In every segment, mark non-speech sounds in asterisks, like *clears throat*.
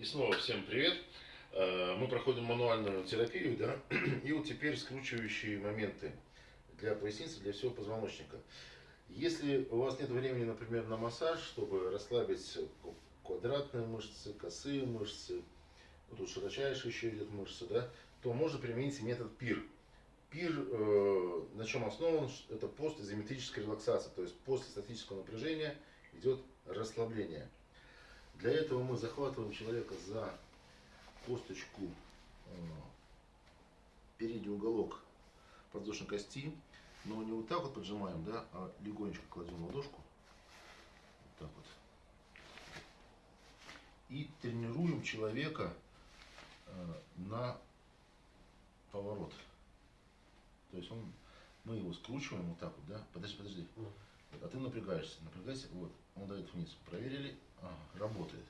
И снова всем привет. Э, мы проходим мануальную терапию, да, *clears throat* и вот теперь скручивающие моменты для поясницы, для всего позвоночника. Если у вас нет времени, например, на массаж, чтобы расслабить квадратные мышцы, косые мышцы, тут широчайшие еще идет мышцы, да, то можно применить метод ПИР. ПИР э, на чем основан? Это постизометрическая релаксация, то есть после статического напряжения идет расслабление. Для этого мы захватываем человека за косточку, э, передний уголок подвздошной кости, но не вот так вот поджимаем, да, а легонечко кладем ладошку, вот так вот, и тренируем человека э, на поворот. То есть он, мы его скручиваем вот так вот, да, подожди, подожди, а ты напрягаешься, напрягайся, вот, он дает вниз, проверили, работает.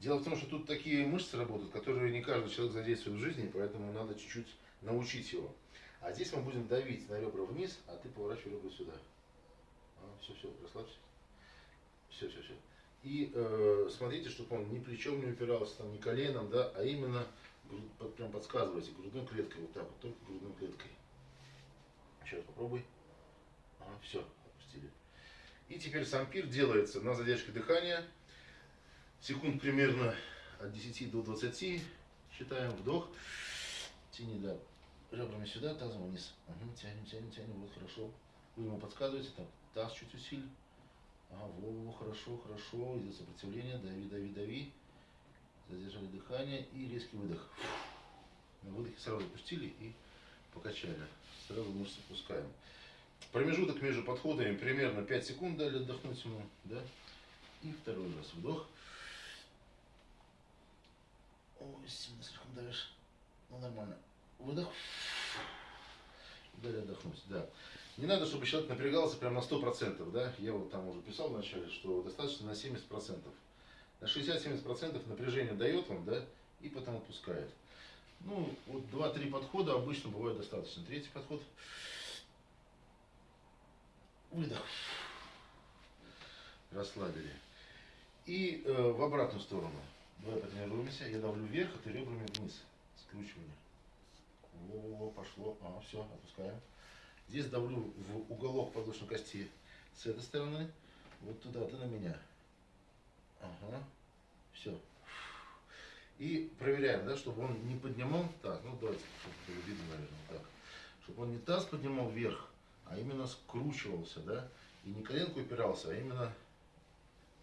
Дело в том, что тут такие мышцы работают, которые не каждый человек задействует в жизни, поэтому надо чуть-чуть научить его. А здесь мы будем давить на ребра вниз, а ты поворачивай ребра сюда. А, все, все, расслабься. Все, все, все. И э, смотрите, чтобы он ни плечом не упирался, там, ни коленом, да, а именно груд, прям подсказывайте грудной клеткой, вот так вот, только грудной клеткой. Еще попробуй. А, все, отпустили. И теперь сам пир делается на задержке дыхания секунд примерно от 10 до 20. Считаем вдох. Тяни, да, ребрами сюда, тазом вниз. Угу, тянем, тянем, тянем, вот хорошо. Вы ему подсказываете, так, таз чуть усиль. Ага, во, во, хорошо, хорошо, идет сопротивление, дави, дави, дави. Задержали дыхание и резкий выдох. На выдохе сразу отпустили и покачали. Сразу мышцы пускаем. Промежуток между подходами примерно 5 секунд дали отдохнуть ему, да? И второй раз вдох. Слишком давишь. Ну, нормально. Выдох. Дали отдохнуть, да. Не надо, чтобы человек напрягался прям на 100%, да. Я вот там уже писал вначале, что достаточно на 70%. На 60-70% напряжение дает вам, да, и потом отпускает. Ну, вот 2-3 подхода обычно бывает достаточно. Третий подход. Выдох. Расслабили. И э, в обратную сторону. Давай потренируемся. Я давлю вверх, а ты ребрами вниз. Скручивание. Во, пошло. А, все, отпускаем. Здесь давлю в уголок подвздошной кости с этой стороны. Вот туда, ты на меня. Ага. Все. И проверяем, да, чтобы он не поднимал. Так, ну давайте, чтобы было видно, наверное, так. Чтобы он не таз поднимал вверх, а именно скручивался, да. И не коленку упирался, а именно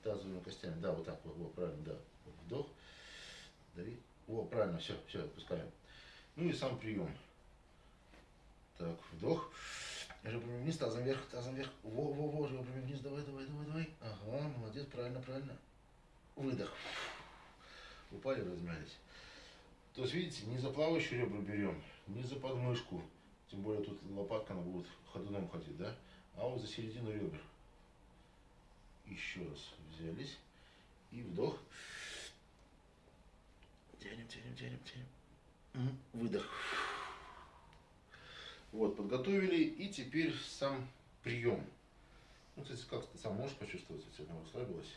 тазовыми костями. Да, вот так вот, вот правильно, да вдох, дави. О, правильно, все, все, отпускаем. Ну и сам прием. Так, вдох. Ребрами вниз, тазом вверх, тазом вверх. Во, во, во, ребрами вниз, давай, давай, давай, давай. Ага, молодец, правильно, правильно. Выдох. Упали, размялись. То есть, видите, не за плавающие ребра берем, не за подмышку. Тем более тут лопатка, она будет ходуном ходить, да? А вот за середину ребер. Еще раз взялись. И вдох. Тянем, тянем, тянем, тянем. Выдох. Вот, подготовили. И теперь сам прием. Ну, кстати, как ты сам можешь почувствовать, если она расслабилась?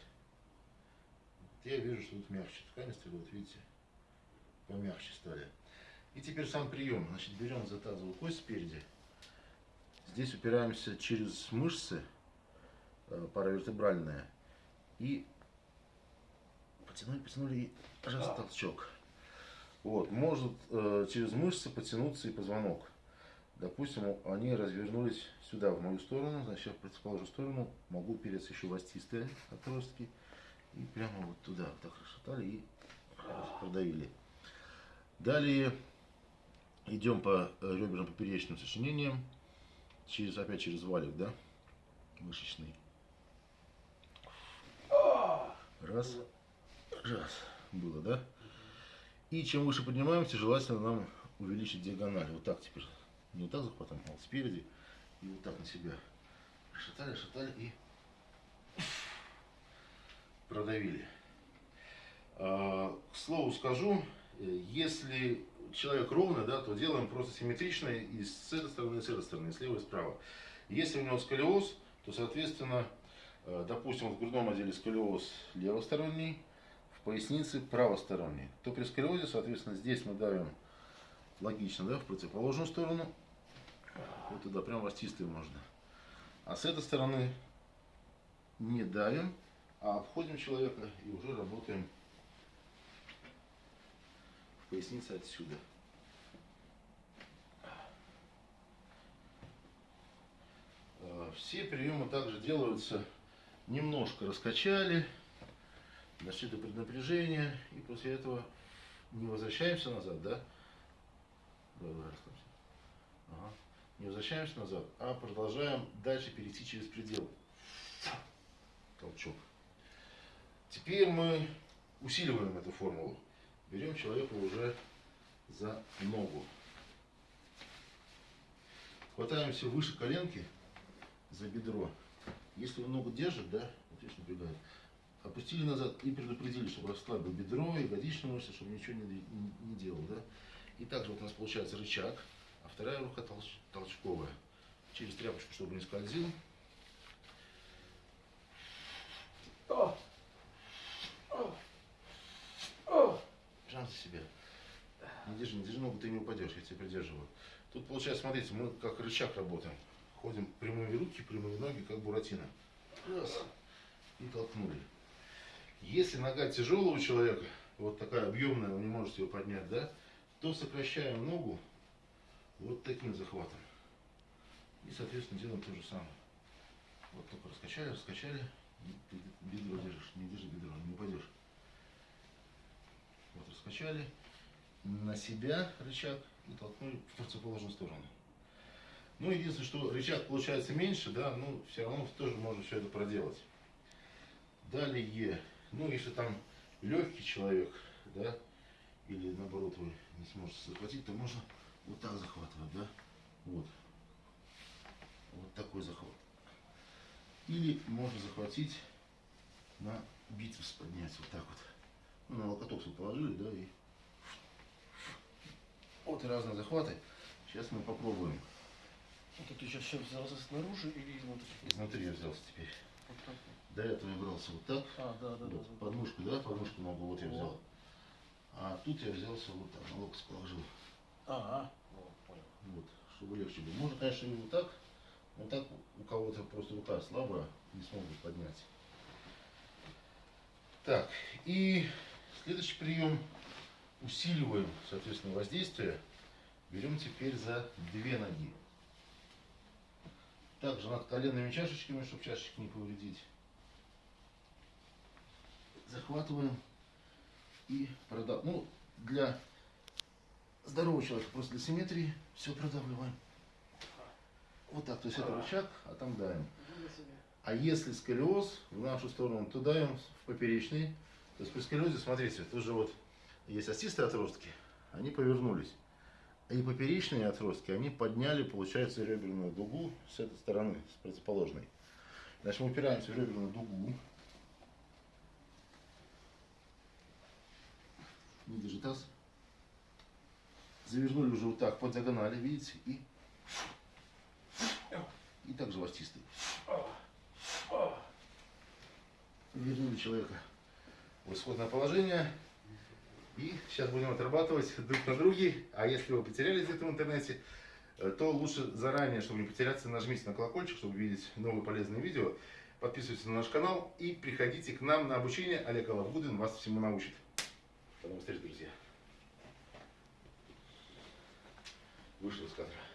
Я вижу, что тут мягче ткани стали, вот видите, помягче стали. И теперь сам прием. Значит, берем за тазовую кость спереди. Здесь упираемся через мышцы э, паравертебральные. И потянули, потянули и раз толчок. Вот, может э, через мышцы потянуться и позвонок. Допустим, они развернулись сюда, в мою сторону, значит, я в противоположную сторону могу переться еще в остистые отростки. И прямо вот туда вот так расшатали и продавили. Далее идем по реберным поперечным сочинениям, через, опять через валик, да, мышечный. Раз, раз, было, да? И чем выше поднимаемся, желательно нам увеличить диагональ. Вот так теперь. Не вот так захватываем, а вот спереди. И вот так на себя. Шатали, шатали и продавили. А, к слову скажу, если человек ровный, да, то делаем просто симметрично и с этой стороны, и с этой стороны, и слева, и справа. Если у него сколиоз, то, соответственно, э, допустим, в грудном отделе сколиоз левосторонний, поясницы правосторонней. То при сколиозе, соответственно, здесь мы давим логично, да, в противоположную сторону. Вот туда прям растистый можно. А с этой стороны не давим, а обходим человека и уже работаем в пояснице отсюда. Э, все приемы также делаются немножко раскачали, до преднапряжения, и после этого не возвращаемся назад, да? Ага. Не возвращаемся назад, а продолжаем дальше перейти через предел. Толчок. Теперь мы усиливаем эту формулу. Берем человека уже за ногу. Хватаемся выше коленки за бедро. Если он ногу держит, да, вот здесь напрягает, опустили назад и предупредили, чтобы расслабил бедро, ягодичную мышцу, чтобы ничего не, не, не делал, да. И также вот у нас получается рычаг, а вторая рука толч, толчковая. Через тряпочку, чтобы не скользил. Прям за себя. Не держи, не держи ногу, ты не упадешь, я тебя придерживаю. Тут получается, смотрите, мы как рычаг работаем. Ходим прямые руки, прямые ноги, как буратино. Раз. И толкнули. Если нога тяжелого человека, вот такая объемная, вы не можете ее поднять, да, то сокращаем ногу вот таким захватом. И, соответственно, делаем то же самое. Вот только раскачали, раскачали, бедро держишь, не держи бедро, не упадешь. Вот раскачали, на себя рычаг и толкнули в противоположную сторону. Ну, единственное, что рычаг получается меньше, да, ну, все равно тоже можно все это проделать. Далее, ну, если там легкий человек, да, или наоборот вы не сможете захватить, то можно вот так захватывать, да, вот. Вот такой захват. Или можно захватить на бицепс поднять, вот так вот. Ну, на локоток положили, да, и вот разные захваты. Сейчас мы попробуем. Это ты сейчас чем взялся снаружи или изнутри? Изнутри я взялся теперь. Вот вот. До этого я брался вот так. А, да, да, вот, да. подмышку, да, подмышку ногу вот я Вот. взял. А тут я взялся вот так, на локоть положил. А, ну, понял. Вот, чтобы легче было. Можно, конечно, и вот так. Но так у кого-то просто рука слабая, не смогут поднять. Так, и следующий прием. Усиливаем, соответственно, воздействие. Берем теперь за две ноги. Также над коленными чашечками, чтобы чашечки не повредить. Захватываем и продав... Ну, для здорового человека, просто для симметрии, все продавливаем. Вот так, то есть это рычаг, а там давим. А если сколиоз в нашу сторону, то даем в поперечный. То есть при сколиозе, смотрите, тоже вот есть остистые отростки, они повернулись. И поперечные отростки, они подняли, получается, реберную дугу с этой стороны, с противоположной. Значит, мы упираемся в реберную дугу. Не держи таз. Завернули уже вот так по диагонали, видите, и и также ластистый. Вернули человека в исходное положение. И сейчас будем отрабатывать друг на друге. А если вы потерялись где-то в интернете, э, то лучше заранее, чтобы не потеряться, нажмите на колокольчик, чтобы видеть новые полезные видео. Подписывайтесь на наш канал и приходите к нам на обучение. Олег Алавгудин вас всему научит. До новых встреч, друзья. Вышел из кадра.